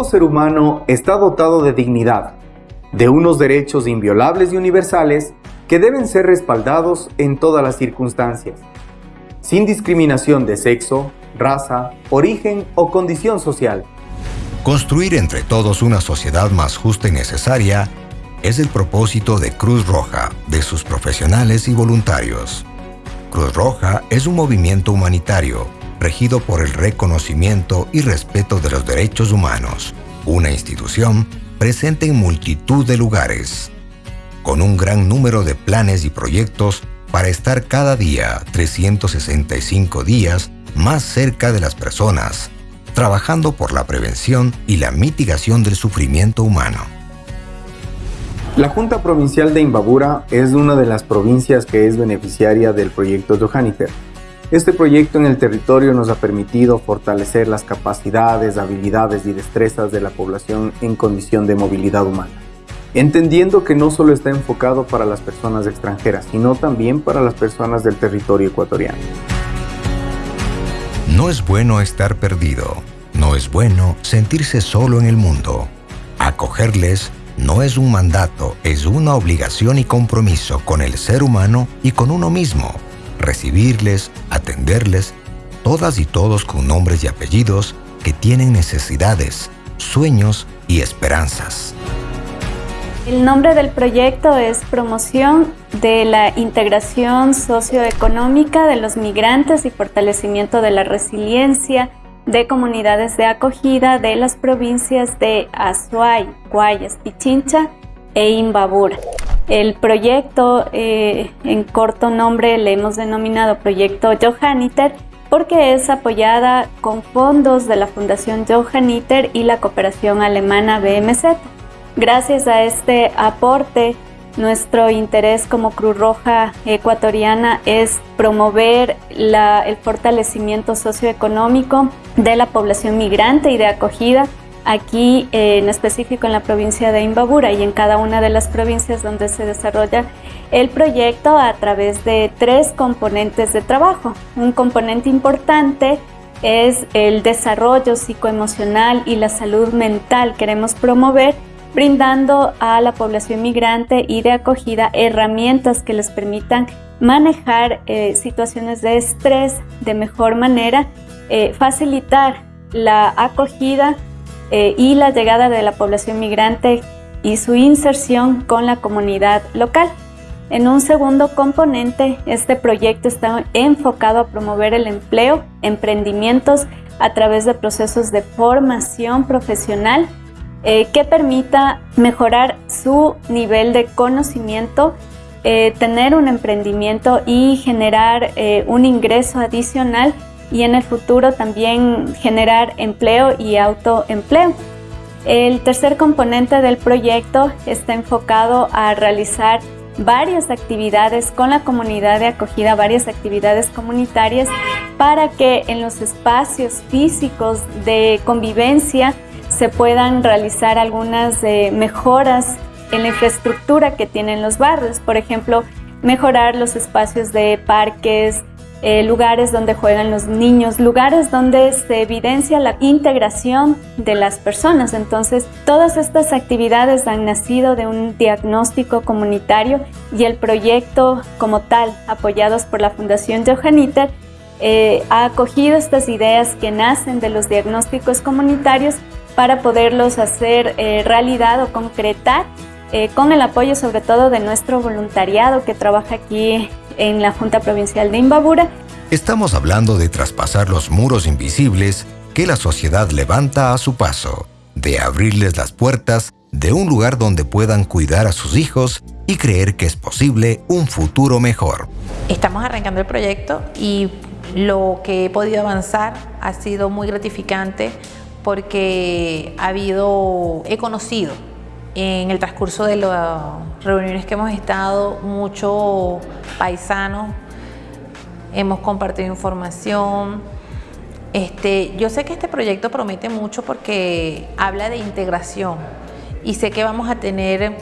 todo ser humano está dotado de dignidad, de unos derechos inviolables y universales que deben ser respaldados en todas las circunstancias, sin discriminación de sexo, raza, origen o condición social. Construir entre todos una sociedad más justa y necesaria es el propósito de Cruz Roja, de sus profesionales y voluntarios. Cruz Roja es un movimiento humanitario regido por el reconocimiento y respeto de los derechos humanos, una institución presente en multitud de lugares, con un gran número de planes y proyectos para estar cada día 365 días más cerca de las personas, trabajando por la prevención y la mitigación del sufrimiento humano. La Junta Provincial de Imbabura es una de las provincias que es beneficiaria del proyecto Johanniter. Este proyecto en el territorio nos ha permitido fortalecer las capacidades, habilidades y destrezas de la población en condición de movilidad humana, entendiendo que no solo está enfocado para las personas extranjeras, sino también para las personas del territorio ecuatoriano. No es bueno estar perdido, no es bueno sentirse solo en el mundo. Acogerles no es un mandato, es una obligación y compromiso con el ser humano y con uno mismo. Recibirles, atenderles, todas y todos con nombres y apellidos que tienen necesidades, sueños y esperanzas. El nombre del proyecto es Promoción de la Integración Socioeconómica de los Migrantes y Fortalecimiento de la Resiliencia de comunidades de acogida de las provincias de Azuay, Guayas, Pichincha e Imbabura. El proyecto, eh, en corto nombre, le hemos denominado Proyecto Johanniter porque es apoyada con fondos de la Fundación Johanniter y la cooperación alemana BMZ. Gracias a este aporte, nuestro interés como Cruz Roja Ecuatoriana es promover el fortalecimiento socioeconómico de la población migrante y de acogida aquí en específico en la provincia de Imbabura y en cada una de las provincias donde se desarrolla el proyecto a través de tres componentes de trabajo. Un componente importante es el desarrollo psicoemocional y la salud mental. Queremos promover brindando a la población migrante y de acogida herramientas que les permitan manejar eh, situaciones de estrés de mejor manera, eh, facilitar la acogida eh, y la llegada de la población migrante y su inserción con la comunidad local. En un segundo componente, este proyecto está enfocado a promover el empleo, emprendimientos a través de procesos de formación profesional eh, que permita mejorar su nivel de conocimiento, eh, tener un emprendimiento y generar un ingreso adicional y en el futuro también generar empleo y autoempleo. El tercer componente del proyecto está enfocado a realizar varias actividades con la comunidad de acogida, varias actividades comunitarias para que en los espacios físicos de convivencia se puedan realizar algunas eh, mejoras en la infraestructura que tienen los barrios. Por ejemplo, mejorar los espacios de parques, eh, lugares donde juegan los niños, lugares donde se evidencia la integración de las personas. Entonces, todas estas actividades han nacido de un diagnóstico comunitario y el proyecto como tal, apoyados por la Fundación Johanniter, eh, ha acogido estas ideas que nacen de los diagnósticos comunitarios para poderlos hacer eh, realidad o concretar con el apoyo sobre todo de nuestro voluntariado que trabaja aquí en la Junta Provincial de Imbabura. Estamos hablando de traspasar los muros invisibles que la sociedad levanta a su paso, de abrirles las puertas de un lugar donde puedan cuidar a sus hijos y creer que es posible un futuro mejor. Estamos arrancando el proyecto y lo que he podido avanzar ha sido muy gratificante porque ha habido, he conocido en el transcurso de las reuniones que hemos estado, muchos paisanos, hemos compartido información. Este, yo sé que este proyecto promete mucho porque habla de integración y sé que vamos a tener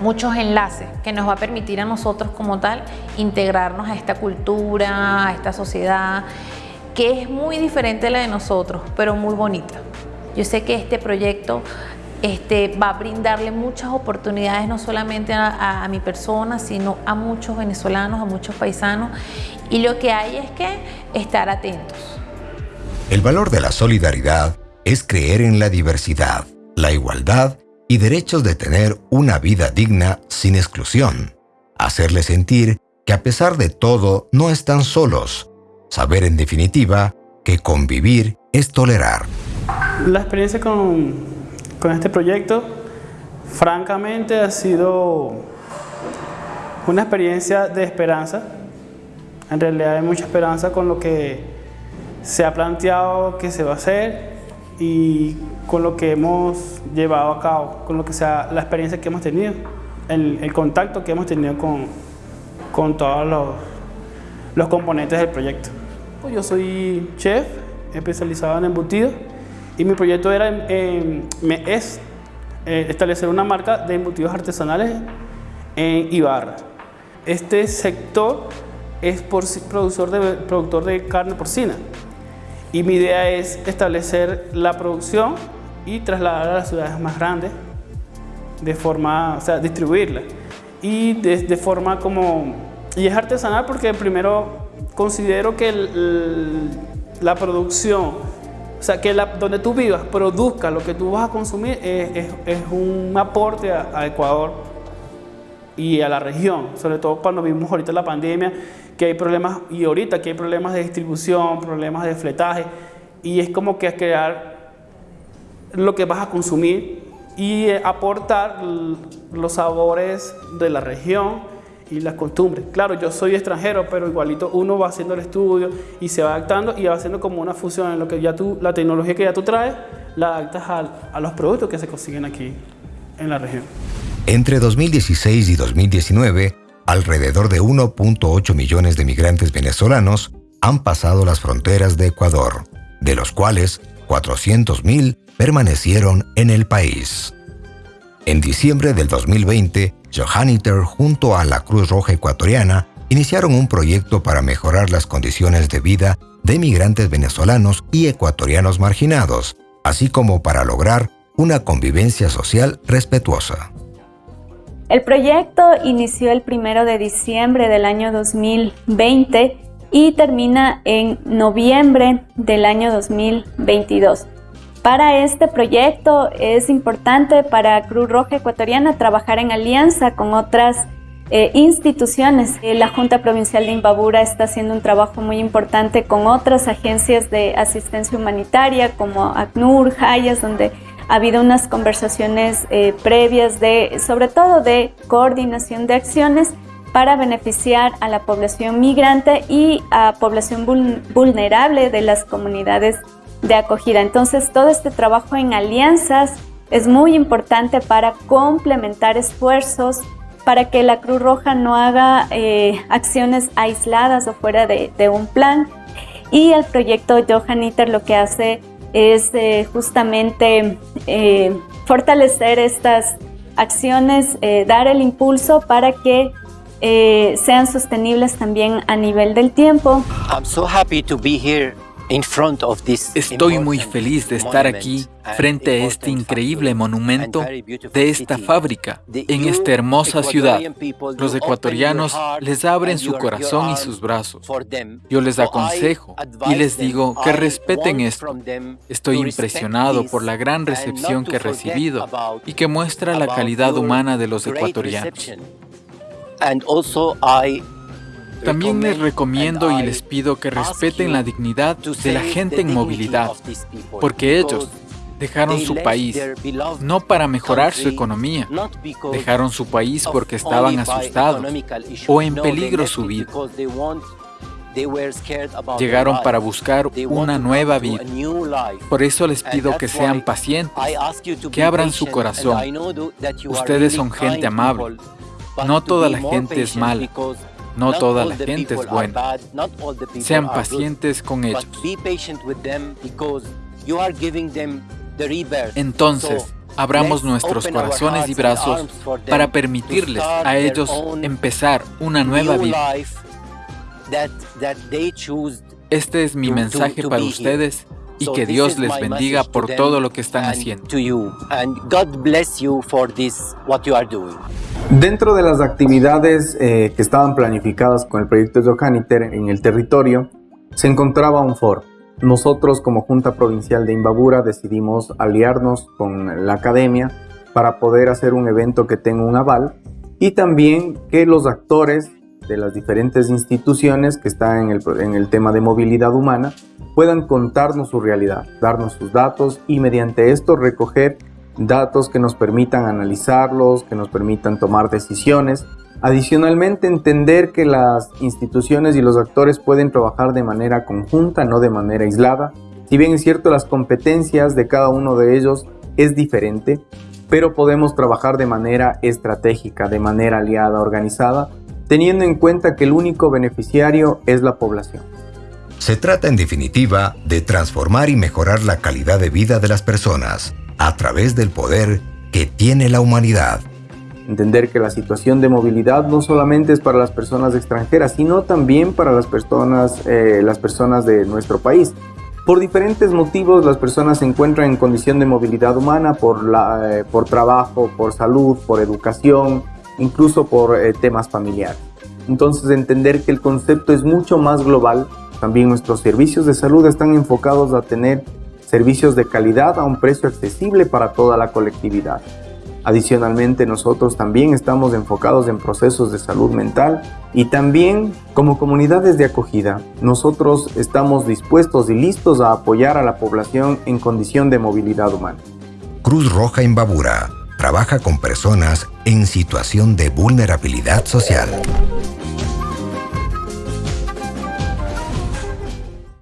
muchos enlaces que nos va a permitir a nosotros como tal integrarnos a esta cultura, a esta sociedad, que es muy diferente a la de nosotros, pero muy bonita. Yo sé que este proyecto este, va a brindarle muchas oportunidades no solamente a, a, mi persona, sino a muchos venezolanos, a muchos paisanos. Y lo que hay es que estar atentos. El valor de la solidaridad es creer en la diversidad, la igualdad y derechos de tener una vida digna sin exclusión. Hacerle sentir que a pesar de todo no están solos. Saber en definitiva que convivir es tolerar. La experiencia con, con este proyecto francamente ha sido una experiencia de esperanza. En realidad hay mucha esperanza con lo que se ha planteado que se va a hacer y con lo que hemos llevado a cabo, con lo que sea la experiencia que hemos tenido, el, el contacto que hemos tenido con, con todos los, los componentes del proyecto. Yo soy chef especializado en embutidos y mi proyecto era, me es eh, establecer una marca de embutidos artesanales en Ibarra. Este sector es por, productor, de, productor de carne porcina y mi idea es establecer la producción y trasladarla a las ciudades más grandes de forma, o sea, distribuirla y de, forma como... Y es artesanal porque primero considero que la producción, o sea, que donde tú vivas produzca lo que tú vas a consumir es, es, un aporte a, Ecuador y a la región, sobre todo cuando vimos ahorita la pandemia, que hay problemas, y ahorita que hay problemas de distribución, problemas de fletaje, y es como que crear lo que vas a consumir y aportar los sabores de la región y las costumbres. Claro, yo soy extranjero, pero igualito uno va haciendo el estudio y se va adaptando y va haciendo como una fusión en lo que ya tú, la tecnología que ya tú traes, la adaptas a, a los productos que se consiguen aquí en la región. Entre 2016 y 2019, alrededor de 1.8 millones de migrantes venezolanos han pasado las fronteras de Ecuador, de los cuales 400.000 permanecieron en el país. En diciembre del 2020, Johanniter junto a la Cruz Roja Ecuatoriana iniciaron un proyecto para mejorar las condiciones de vida de migrantes venezolanos y ecuatorianos marginados, así como para lograr una convivencia social respetuosa. El proyecto inició el 1 de diciembre del año 2020 y termina en noviembre del año 2022. Para este proyecto es importante para Cruz Roja Ecuatoriana trabajar en alianza con otras eh, instituciones. Eh, la Junta Provincial de Imbabura está haciendo un trabajo muy importante con otras agencias de asistencia humanitaria como ACNUR, Hayas, donde ha habido unas conversaciones eh, previas de, sobre todo de coordinación de acciones para beneficiar a la población migrante y a población vulnerable de las comunidades de acogida. Entonces, todo este trabajo en alianzas es muy importante para complementar esfuerzos, para que la Cruz Roja no haga eh, acciones aisladas o fuera de, un plan. Y el proyecto Johanniter lo que hace es eh, justamente eh, fortalecer estas acciones, dar el impulso para que sean sostenibles también a nivel del tiempo. I'm so happy to be here Estoy muy feliz de estar aquí frente a este increíble monumento de esta fábrica, en esta hermosa ciudad. Los ecuatorianos les abren su corazón y sus brazos. Yo les aconsejo y les digo que respeten esto. Estoy impresionado por la gran recepción que he recibido y que muestra la calidad humana de los ecuatorianos. También les recomiendo y les pido que respeten la dignidad de la gente en movilidad, porque ellos dejaron su país no para mejorar su economía, dejaron su país porque estaban asustados o en peligro su vida. Llegaron para buscar una nueva vida. Por eso les pido que sean pacientes, que abran su corazón. Ustedes son gente amable. No toda la gente es mala. No toda la gente es buena. Sean pacientes con ellos. Entonces, abramos nuestros corazones y brazos para permitirles a ellos empezar una nueva vida. Este es mi mensaje para ustedes y que Dios les bendiga por todo lo que están haciendo. Dentro de las actividades eh, que estaban planificadas con el proyecto Johanniter en el territorio, se encontraba un foro. Nosotros como Junta Provincial de Imbabura decidimos aliarnos con la academia para poder hacer un evento que tenga un aval y también que los actores de las diferentes instituciones que están en el tema de movilidad humana puedan contarnos su realidad, darnos sus datos y mediante esto recoger datos que nos permitan analizarlos, que nos permitan tomar decisiones. Adicionalmente, entender que las instituciones y los actores pueden trabajar de manera conjunta, no de manera aislada. Si bien es cierto, las competencias de cada uno de ellos es diferente, pero podemos trabajar de manera estratégica, de manera aliada, organizada, teniendo en cuenta que el único beneficiario es la población. Se trata en definitiva de transformar y mejorar la calidad de vida de las personas a través del poder que tiene la humanidad. Entender que la situación de movilidad no solamente es para las personas extranjeras, sino también para las personas, eh, las personas de nuestro país. Por diferentes motivos las personas se encuentran en condición de movilidad humana por, la, eh, por trabajo, por salud, por educación, incluso por eh, temas familiares. Entonces entender que el concepto es mucho más global también nuestros servicios de salud están enfocados a tener servicios de calidad a un precio accesible para toda la colectividad. Adicionalmente, nosotros también estamos enfocados en procesos de salud mental y también como comunidades de acogida, nosotros estamos dispuestos y listos a apoyar a la población en condición de movilidad humana. Cruz Roja Imbabura trabaja con personas en situación de vulnerabilidad social.